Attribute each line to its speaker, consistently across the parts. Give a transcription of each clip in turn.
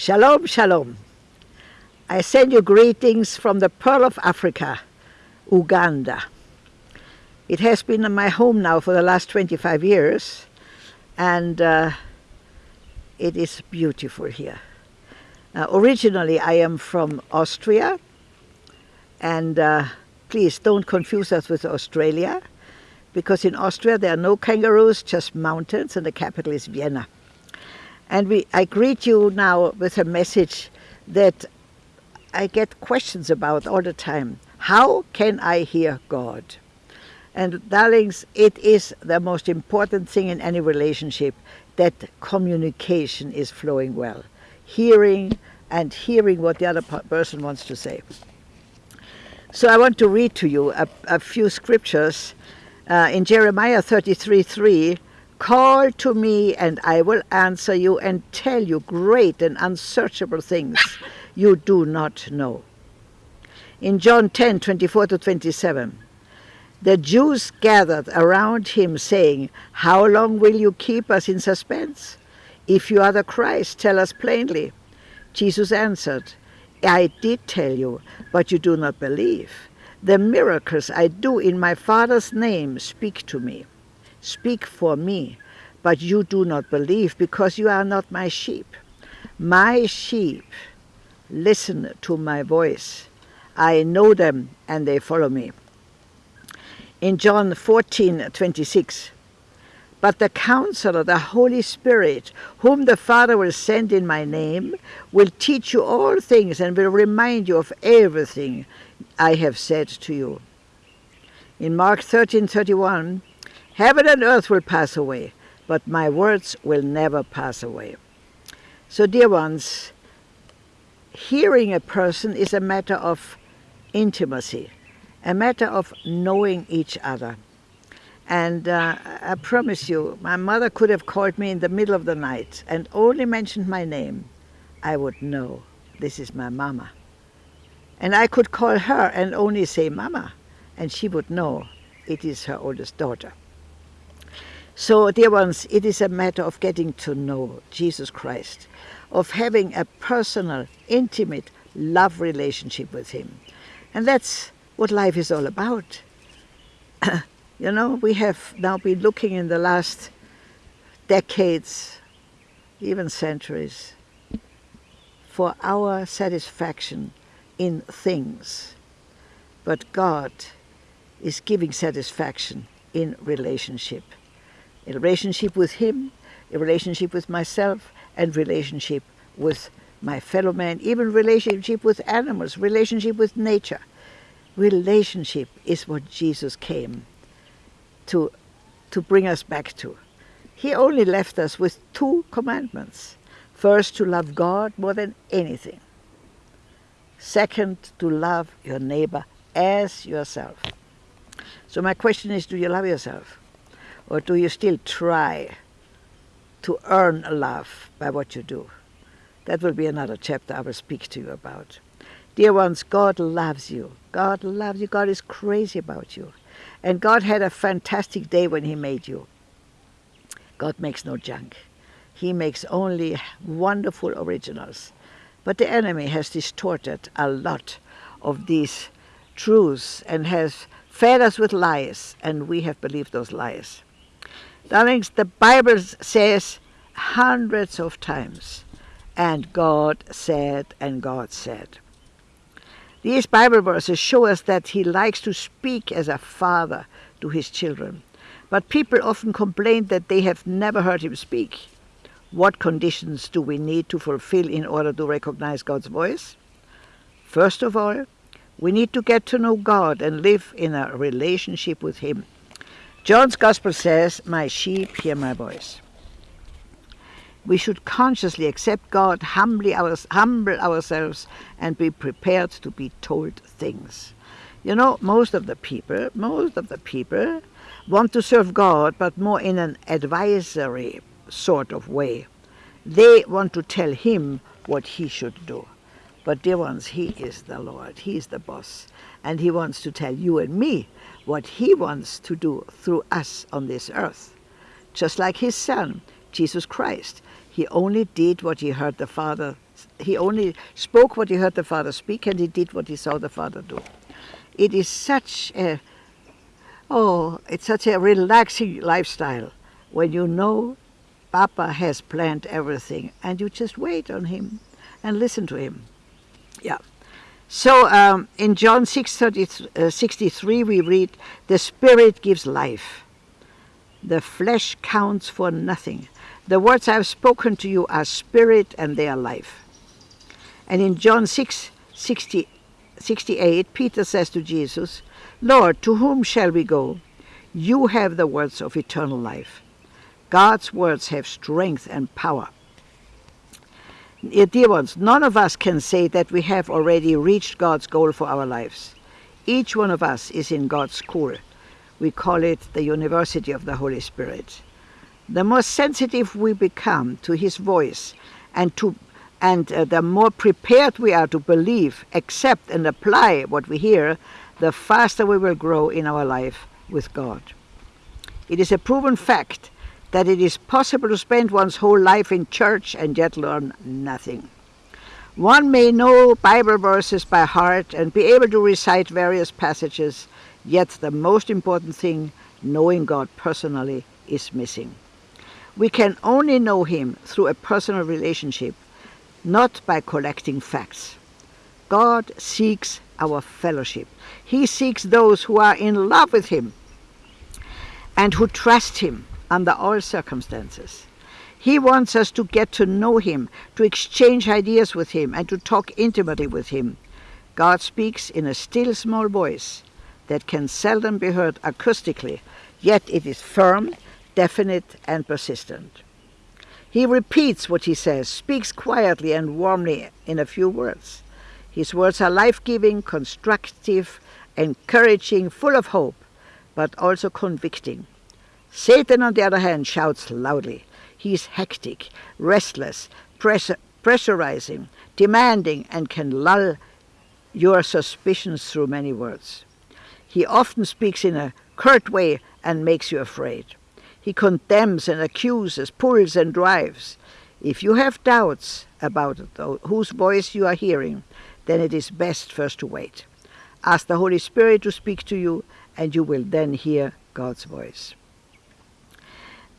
Speaker 1: Shalom, shalom. I send you greetings from the Pearl of Africa, Uganda. It has been my home now for the last 25 years, and uh, it is beautiful here. Uh, originally, I am from Austria, and uh, please don't confuse us with Australia, because in Austria there are no kangaroos, just mountains, and the capital is Vienna. And we, I greet you now with a message that I get questions about all the time. How can I hear God? And darlings, it is the most important thing in any relationship that communication is flowing well. Hearing and hearing what the other person wants to say. So I want to read to you a, a few scriptures uh, in Jeremiah 33, 3, Call to me and I will answer you and tell you great and unsearchable things you do not know. In John 10, 24 to 27, the Jews gathered around him saying, How long will you keep us in suspense? If you are the Christ, tell us plainly. Jesus answered, I did tell you, but you do not believe. The miracles I do in my Father's name speak to me speak for me, but you do not believe because you are not my sheep. My sheep listen to my voice. I know them and they follow me. In John 14, 26, but the Counselor, the Holy Spirit, whom the Father will send in my name, will teach you all things and will remind you of everything I have said to you. In Mark 13, 31, Heaven and earth will pass away, but my words will never pass away. So, dear ones, hearing a person is a matter of intimacy, a matter of knowing each other. And uh, I promise you, my mother could have called me in the middle of the night and only mentioned my name. I would know this is my mama. And I could call her and only say mama, and she would know it is her oldest daughter. So, dear ones, it is a matter of getting to know Jesus Christ, of having a personal, intimate love relationship with Him. And that's what life is all about. you know, we have now been looking in the last decades, even centuries, for our satisfaction in things. But God is giving satisfaction in relationship a relationship with him, a relationship with myself, and relationship with my fellow man, even relationship with animals, relationship with nature. Relationship is what Jesus came to, to bring us back to. He only left us with two commandments. First, to love God more than anything. Second, to love your neighbor as yourself. So my question is, do you love yourself? Or do you still try to earn a love by what you do? That will be another chapter I will speak to you about. Dear ones, God loves you. God loves you. God is crazy about you. And God had a fantastic day when he made you. God makes no junk. He makes only wonderful originals. But the enemy has distorted a lot of these truths and has fed us with lies, and we have believed those lies. Darlings, the Bible says hundreds of times, and God said, and God said. These Bible verses show us that he likes to speak as a father to his children. But people often complain that they have never heard him speak. What conditions do we need to fulfill in order to recognize God's voice? First of all, we need to get to know God and live in a relationship with him. John's Gospel says, My sheep hear my voice. We should consciously accept God, humbly our, humble ourselves, and be prepared to be told things. You know, most of the people, most of the people want to serve God, but more in an advisory sort of way. They want to tell him what he should do. But dear ones, he is the Lord. He is the boss. And he wants to tell you and me what he wants to do through us on this earth. Just like his son, Jesus Christ. He only did what he heard the Father He only spoke what he heard the Father speak and he did what he saw the Father do. It is such a, oh, it's such a relaxing lifestyle when you know Papa has planned everything and you just wait on him and listen to him. Yeah. So um, in John 6, uh, 63 we read, the Spirit gives life. The flesh counts for nothing. The words I have spoken to you are spirit and they are life. And in John 6, 60, 68, Peter says to Jesus, Lord, to whom shall we go? You have the words of eternal life. God's words have strength and power. Dear ones, none of us can say that we have already reached God's goal for our lives. Each one of us is in God's school. We call it the University of the Holy Spirit the more sensitive we become to his voice and to and uh, the more prepared we are to believe, accept and apply what we hear, the faster we will grow in our life with God. It is a proven fact that it is possible to spend one's whole life in church and yet learn nothing. One may know Bible verses by heart and be able to recite various passages, yet the most important thing, knowing God personally, is missing. We can only know him through a personal relationship, not by collecting facts. God seeks our fellowship. He seeks those who are in love with him and who trust him under all circumstances. He wants us to get to know him, to exchange ideas with him, and to talk intimately with him. God speaks in a still small voice that can seldom be heard acoustically, yet it is firm definite and persistent. He repeats what he says, speaks quietly and warmly in a few words. His words are life-giving, constructive, encouraging, full of hope, but also convicting. Satan, on the other hand, shouts loudly. He is hectic, restless, pressurizing, demanding, and can lull your suspicions through many words. He often speaks in a curt way and makes you afraid. He condemns and accuses, pulls and drives. If you have doubts about whose voice you are hearing, then it is best first to wait. Ask the Holy Spirit to speak to you, and you will then hear God's voice.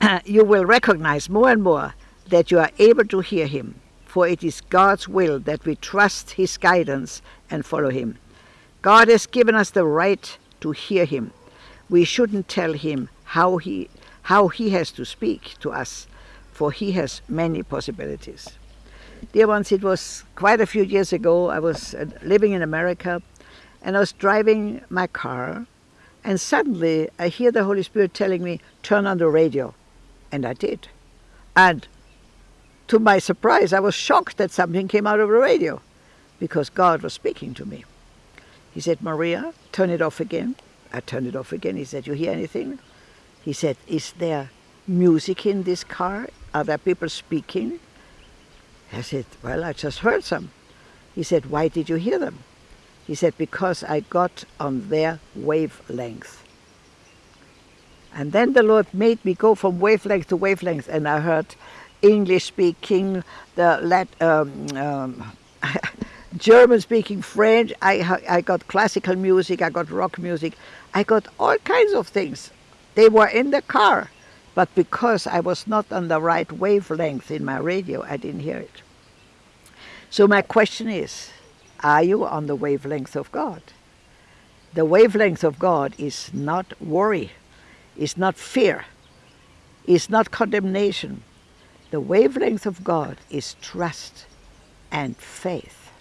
Speaker 1: you will recognize more and more that you are able to hear him, for it is God's will that we trust his guidance and follow him. God has given us the right to hear him. We shouldn't tell him how he how he has to speak to us, for he has many possibilities. Dear ones, it was quite a few years ago. I was uh, living in America and I was driving my car and suddenly I hear the Holy Spirit telling me, turn on the radio. And I did. And to my surprise, I was shocked that something came out of the radio because God was speaking to me. He said, Maria, turn it off again. I turned it off again. He said, you hear anything? He said, is there music in this car? Are there people speaking? I said, well, I just heard some. He said, why did you hear them? He said, because I got on their wavelength. And then the Lord made me go from wavelength to wavelength, and I heard English speaking, the um, um, German speaking, French. I, I got classical music, I got rock music, I got all kinds of things. They were in the car, but because I was not on the right wavelength in my radio, I didn't hear it. So my question is, are you on the wavelength of God? The wavelength of God is not worry, is not fear, is not condemnation. The wavelength of God is trust and faith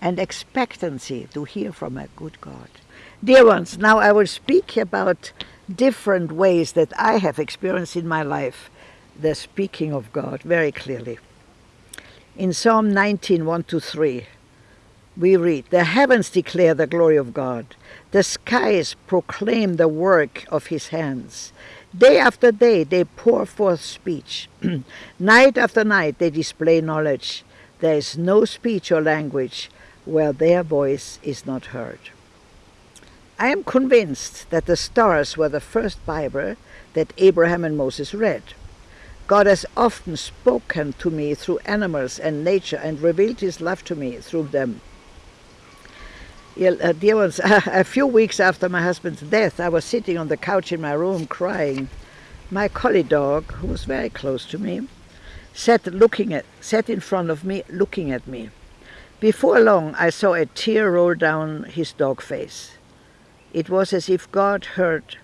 Speaker 1: and expectancy to hear from a good God. Dear ones, now I will speak about different ways that I have experienced in my life the speaking of God very clearly. In Psalm 19, 1 to 3, we read, The heavens declare the glory of God. The skies proclaim the work of his hands. Day after day they pour forth speech. night after night they display knowledge. There is no speech or language where their voice is not heard. I am convinced that the stars were the first Bible that Abraham and Moses read. God has often spoken to me through animals and nature and revealed his love to me through them. Uh, dear ones, a few weeks after my husband's death, I was sitting on the couch in my room crying. My collie dog, who was very close to me, sat looking at, sat in front of me, looking at me. Before long, I saw a tear roll down his dog face. It was as if God heard,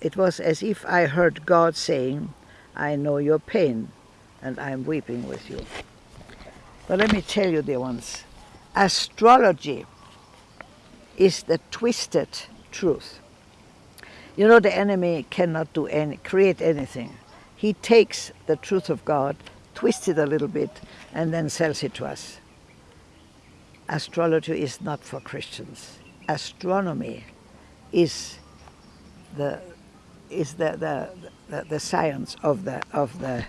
Speaker 1: it was as if I heard God saying, I know your pain and I'm weeping with you. But let me tell you, dear ones, astrology is the twisted truth. You know the enemy cannot do any, create anything. He takes the truth of God, twists it a little bit, and then sells it to us. Astrology is not for Christians. Astronomy is the is the, the, the, the science of the of the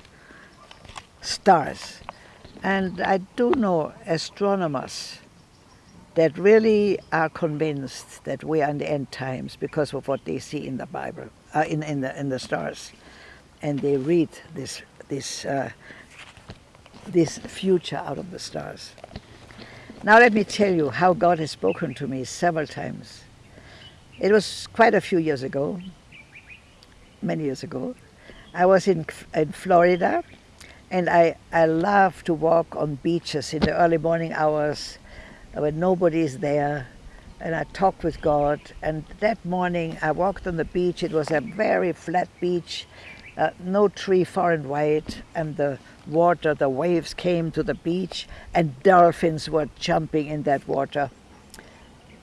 Speaker 1: stars. And I do know astronomers that really are convinced that we are in the end times because of what they see in the Bible, uh, in, in, the, in the stars and they read this this uh, this future out of the stars. Now let me tell you how God has spoken to me several times. It was quite a few years ago, many years ago. I was in in Florida, and I I love to walk on beaches in the early morning hours when nobody is there and I talked with God. And that morning I walked on the beach. It was a very flat beach uh, no tree far and wide, and the water, the waves came to the beach, and dolphins were jumping in that water.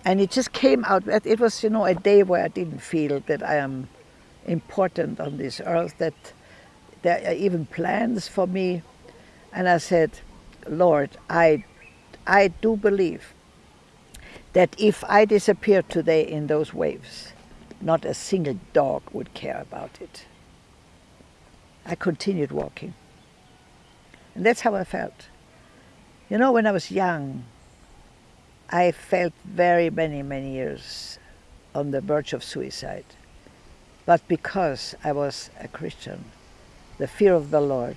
Speaker 1: And it just came out, that it was, you know, a day where I didn't feel that I am important on this earth, that there are even plans for me. And I said, Lord, I, I do believe that if I disappeared today in those waves, not a single dog would care about it. I continued walking. And that's how I felt. You know, when I was young, I felt very many, many years on the verge of suicide. But because I was a Christian, the fear of the Lord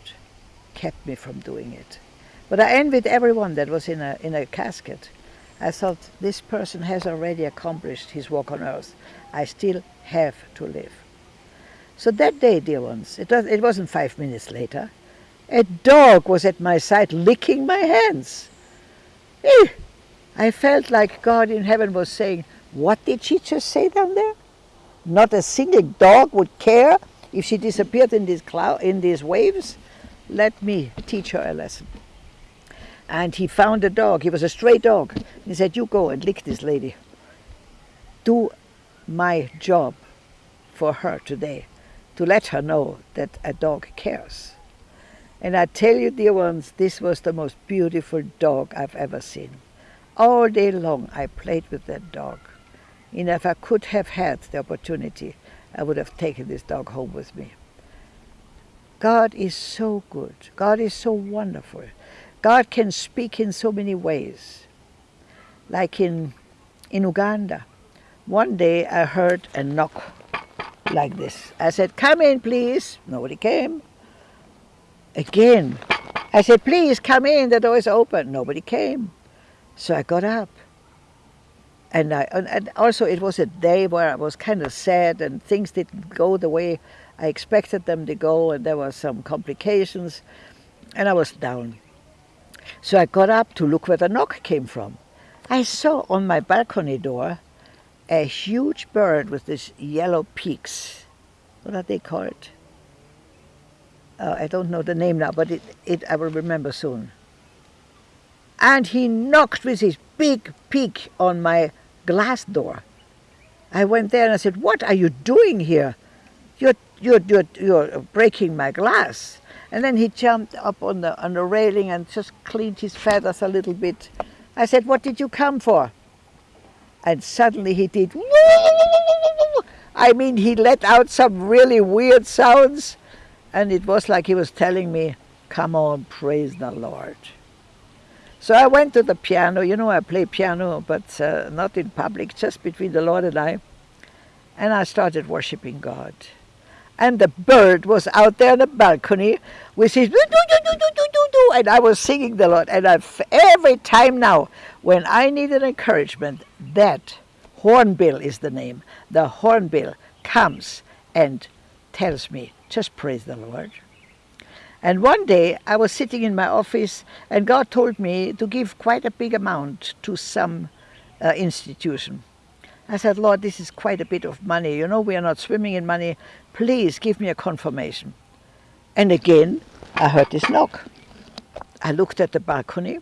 Speaker 1: kept me from doing it. But I envied everyone that was in a, in a casket. I thought, this person has already accomplished his walk on earth. I still have to live. So that day, dear ones, it, was, it wasn't five minutes later, a dog was at my side licking my hands. Eh, I felt like God in heaven was saying, what did she just say down there? Not a single dog would care if she disappeared in these, cloud, in these waves? Let me teach her a lesson. And he found a dog. He was a stray dog. He said, you go and lick this lady. Do my job for her today to let her know that a dog cares. And I tell you, dear ones, this was the most beautiful dog I've ever seen. All day long I played with that dog. And if I could have had the opportunity, I would have taken this dog home with me. God is so good. God is so wonderful. God can speak in so many ways. Like in, in Uganda, one day I heard a knock like this. I said, come in, please. Nobody came. Again, I said, please come in, the door is open. Nobody came. So I got up. And, I, and also it was a day where I was kind of sad and things didn't go the way I expected them to go and there were some complications and I was down. So I got up to look where the knock came from. I saw on my balcony door a huge bird with these yellow peaks. What are they called? Uh, I don't know the name now, but it, it I will remember soon. And he knocked with his big peak on my glass door. I went there and I said, what are you doing here? You're, you're, you're, you're breaking my glass. And then he jumped up on the, on the railing and just cleaned his feathers a little bit. I said, what did you come for? and suddenly he did I mean he let out some really weird sounds. And it was like he was telling me come on praise the Lord. So I went to the piano. You know I play piano but uh, not in public just between the Lord and I. And I started worshiping God and the bird was out there on the balcony with his do do do do do do do, and I was singing the Lord. And I've, every time now, when I need an encouragement, that hornbill is the name. The hornbill comes and tells me, just praise the Lord. And one day I was sitting in my office and God told me to give quite a big amount to some uh, institution. I said, Lord, this is quite a bit of money. You know, we are not swimming in money. Please give me a confirmation. And again, I heard this knock. I looked at the balcony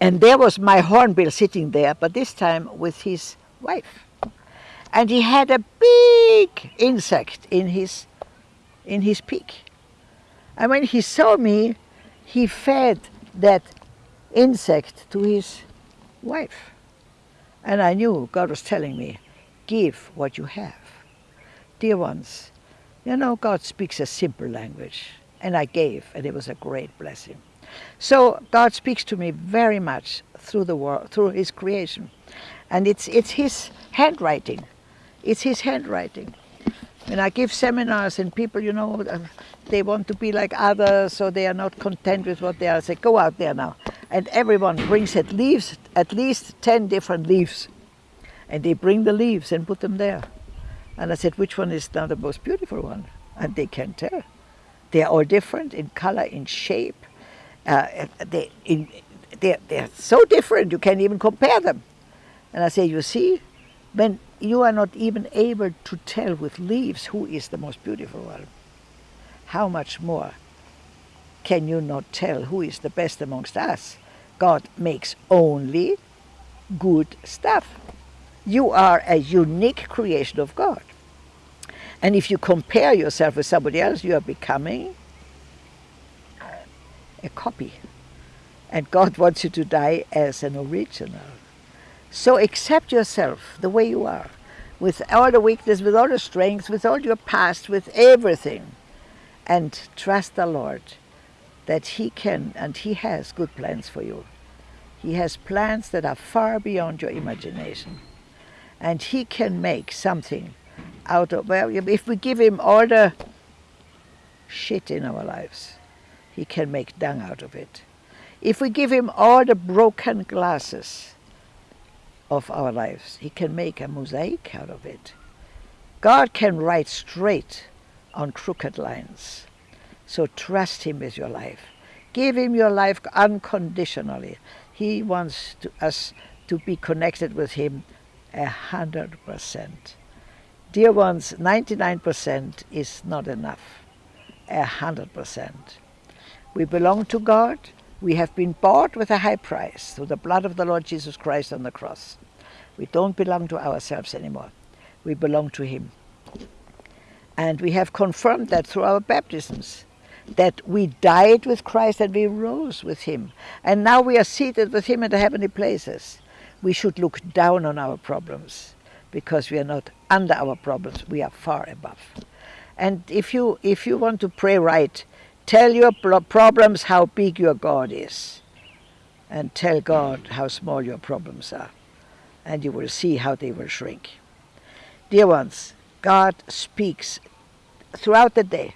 Speaker 1: and there was my hornbill sitting there, but this time with his wife. And he had a big insect in his, in his beak. And when he saw me, he fed that insect to his wife. And I knew God was telling me, give what you have. Dear ones, you know, God speaks a simple language. And I gave, and it was a great blessing. So God speaks to me very much through the world, through His creation, and it's it's His handwriting. It's His handwriting. When I give seminars and people, you know, uh, they want to be like others, so they are not content with what they are. I say, go out there now, and everyone brings at least at least ten different leaves, and they bring the leaves and put them there. And I said, which one is now the most beautiful one? And they can't tell. They are all different in color, in shape, uh, they, in, they're, they're so different you can't even compare them. And I say, you see, when you are not even able to tell with leaves who is the most beautiful one, how much more can you not tell who is the best amongst us? God makes only good stuff. You are a unique creation of God. And if you compare yourself with somebody else, you are becoming a copy. And God wants you to die as an original. So accept yourself the way you are, with all the weakness, with all the strength, with all your past, with everything. And trust the Lord that He can and He has good plans for you. He has plans that are far beyond your imagination. And He can make something out of, well, if we give Him all the shit in our lives, he can make dung out of it. If we give him all the broken glasses of our lives, he can make a mosaic out of it. God can write straight on crooked lines. So trust him with your life. Give him your life unconditionally. He wants to, us to be connected with him a hundred percent. Dear ones, 99% is not enough. A hundred percent. We belong to God. We have been bought with a high price through the blood of the Lord Jesus Christ on the cross. We don't belong to ourselves anymore. We belong to Him. And we have confirmed that through our baptisms, that we died with Christ and we rose with Him. And now we are seated with Him in the heavenly places. We should look down on our problems because we are not under our problems, we are far above. And if you, if you want to pray right, Tell your problems how big your God is. And tell God how small your problems are. And you will see how they will shrink. Dear ones, God speaks throughout the day,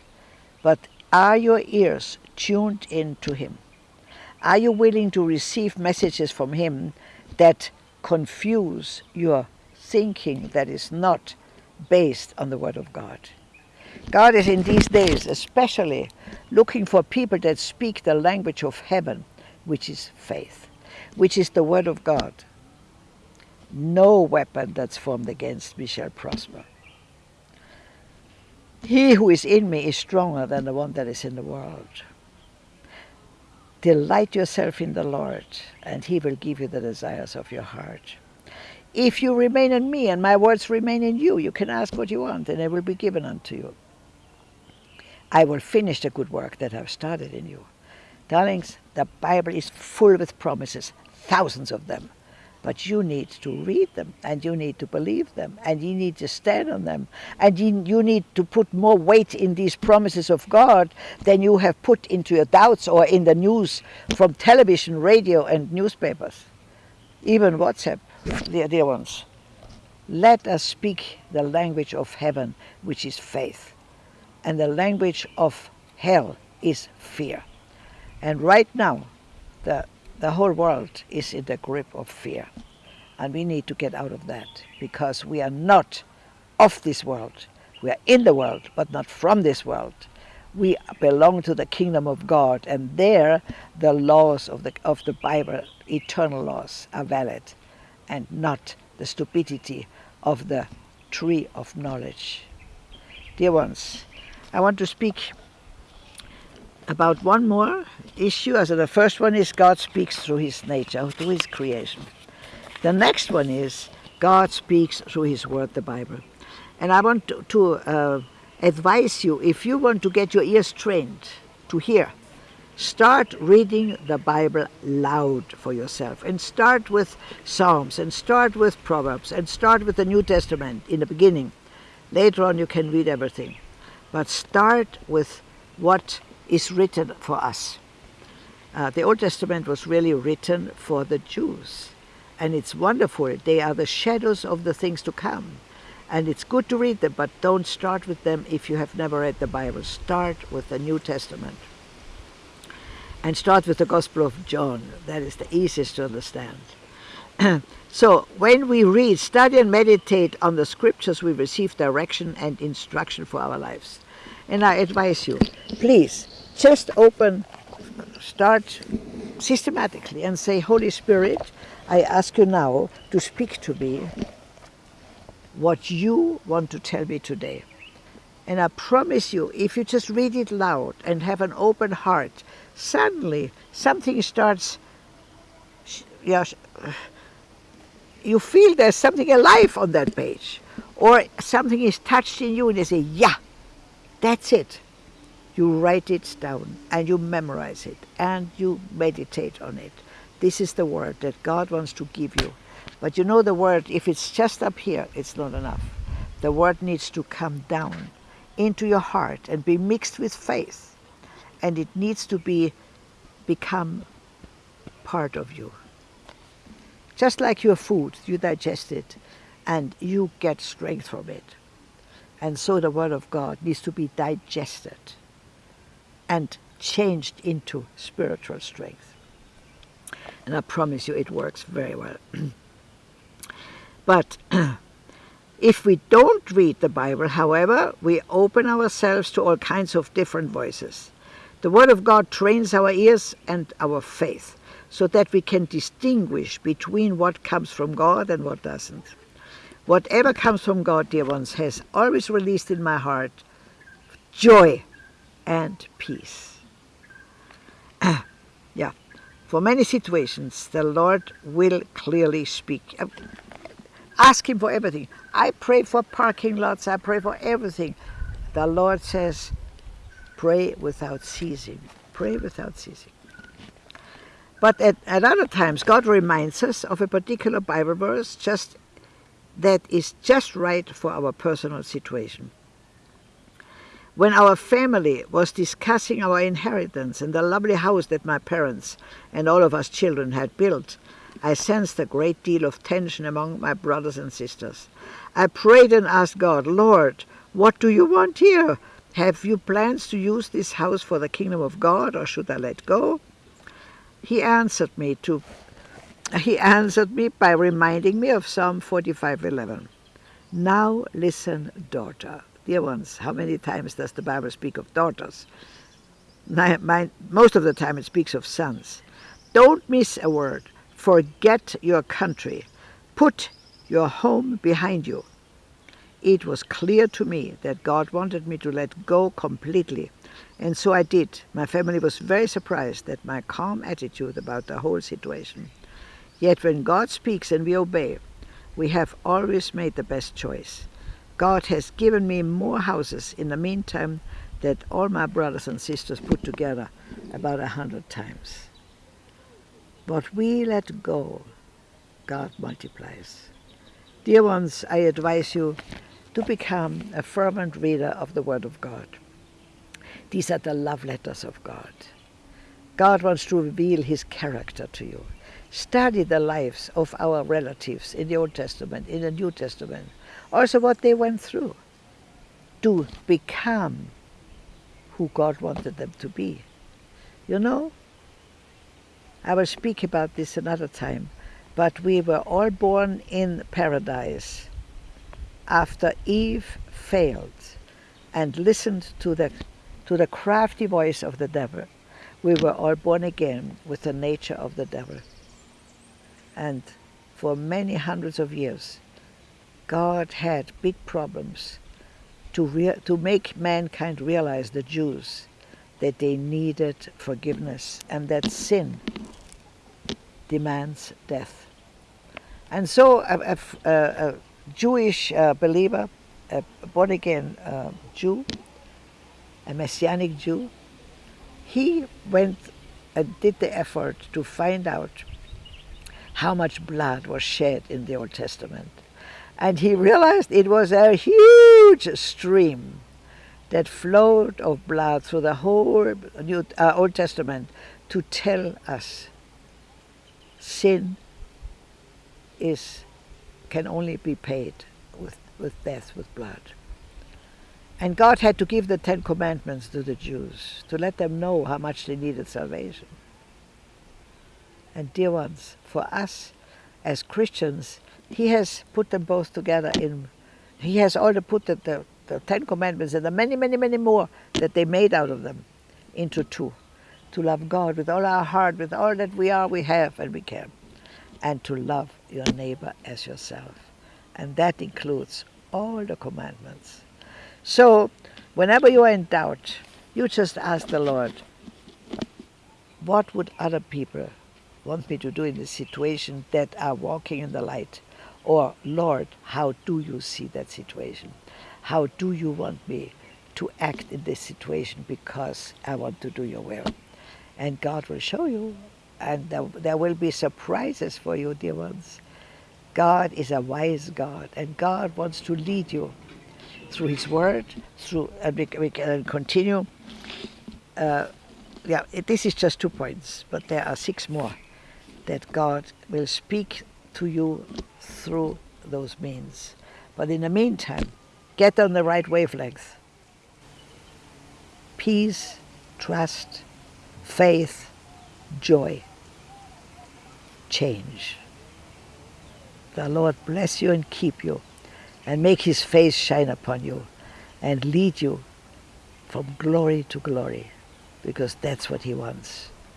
Speaker 1: but are your ears tuned in to Him? Are you willing to receive messages from Him that confuse your thinking that is not based on the Word of God? God is in these days especially looking for people that speak the language of heaven, which is faith, which is the word of God. No weapon that's formed against me shall prosper. He who is in me is stronger than the one that is in the world. Delight yourself in the Lord, and he will give you the desires of your heart. If you remain in me and my words remain in you, you can ask what you want and it will be given unto you. I will finish the good work that I've started in you. Darlings, the Bible is full with promises, thousands of them. But you need to read them and you need to believe them and you need to stand on them and you, you need to put more weight in these promises of God than you have put into your doubts or in the news from television, radio and newspapers, even WhatsApp, dear, dear ones. Let us speak the language of heaven, which is faith And the language of hell is fear. And right now, the, the whole world is in the grip of fear. And we need to get out of that because we are not of this world. We are in the world, but not from this world. We belong to the kingdom of God, and there the laws of the, of the Bible, eternal laws, are valid, and not the stupidity of the tree of knowledge. Dear ones, I want to speak about one more issue. As the first one is God speaks through his nature, through his creation. The next one is God speaks through his word, the Bible. And I want to, to uh, advise you, if you want to get your ears trained to hear, start reading the Bible loud for yourself and start with Psalms and start with Proverbs and start with the New Testament in the beginning. Later on you can read everything. But start with what is written for us. Uh, the Old Testament was really written for the Jews. And it's wonderful. They are the shadows of the things to come. And it's good to read them, but don't start with them if you have never read the Bible. Start with the New Testament. And start with the Gospel of John. That is the easiest to understand. so when we read, study and meditate on the scriptures, we receive direction and instruction for our lives. And I advise you, please, just open, start systematically and say, Holy Spirit, I ask you now to speak to me what you want to tell me today. And I promise you, if you just read it loud and have an open heart, suddenly something starts, you feel there's something alive on that page. Or something is touched in you and you say, yeah, that's it. You write it down and you memorize it and you meditate on it. This is the word that God wants to give you. But you know the word, if it's just up here, it's not enough. The word needs to come down into your heart and be mixed with faith. And it needs to be become part of you. Just like your food, you digest it and you get strength from it. And so the Word of God needs to be digested and changed into spiritual strength. And I promise you it works very well. But if we don't read the Bible, however, we open ourselves to all kinds of different voices. The Word of God trains our ears and our faith so that we can distinguish between what comes from God and what doesn't. Whatever comes from God, dear ones, has always released in my heart joy and peace. Ah, yeah, for many situations, the Lord will clearly speak. Uh, ask him for everything. I pray for parking lots. I pray for everything. The Lord says, pray without ceasing. Pray without ceasing. But at, at other times, God reminds us of a particular Bible verse just that is just right for our personal situation. When our family was discussing our inheritance and the lovely house that my parents and all of us children had built, I sensed a great deal of tension among my brothers and sisters. I prayed and asked God, Lord, what do you want here? Have you plans to use this house for the kingdom of God, or should I let go? He answered me to he answered me by reminding me of Psalm 45:11. Now listen, daughter. Dear ones, how many times does the Bible speak of daughters? most of the time it speaks of sons. Don't miss a word. Forget your country. Put your home behind you. It was clear to me that God wanted me to let go completely. And so I did. My family was very surprised at my calm attitude about the whole situation. Yet when God speaks and we obey, we have always made the best choice. God has given me more houses in the meantime that all my brothers and sisters put together about a hundred times. What we let go, God multiplies. Dear ones, I advise you to become a fervent reader of the Word of God. These are the love letters of God. God wants to reveal his character to you. Study the lives of our relatives in the Old Testament, in the New Testament, also what they went through to become who God wanted them to be. You know, I will speak about this another time, but we were all born in paradise after Eve failed and listened to the, to the crafty voice of the devil. We were all born again with the nature of the devil. And for many hundreds of years, God had big problems to, to make mankind realize, the Jews, that they needed forgiveness and that sin demands death. And so a, a, a Jewish uh, believer, a born again uh, Jew, a Messianic Jew, he went and did the effort to find out how much blood was shed in the Old Testament. And he realized it was a huge stream that flowed of blood through the whole New, uh, Old Testament to tell us sin is can only be paid with, with death, with blood. And God had to give the Ten Commandments to the Jews to let them know how much they needed salvation. And dear ones, for us as Christians, He has put them both together in, He has already put the, the, the Ten Commandments and the many, many, many more that they made out of them into two. To love God with all our heart, with all that we are, we have, and we can and to love your neighbor as yourself. And that includes all the commandments. So, whenever you are in doubt, you just ask the Lord, what would other people want me to do in this situation that are walking in the light? Or, Lord, how do you see that situation? How do you want me to act in this situation because I want to do your will? And God will show you and there, there will be surprises for you, dear ones. God is a wise God, and God wants to lead you through His Word, through, and we, we can continue. Uh, yeah, it, this is just two points, but there are six more that God will speak to you through those means. But in the meantime, get on the right wavelength. Peace, trust, faith, joy change. The Lord bless you and keep you and make his face shine upon you and lead you from glory to glory because that's what he wants.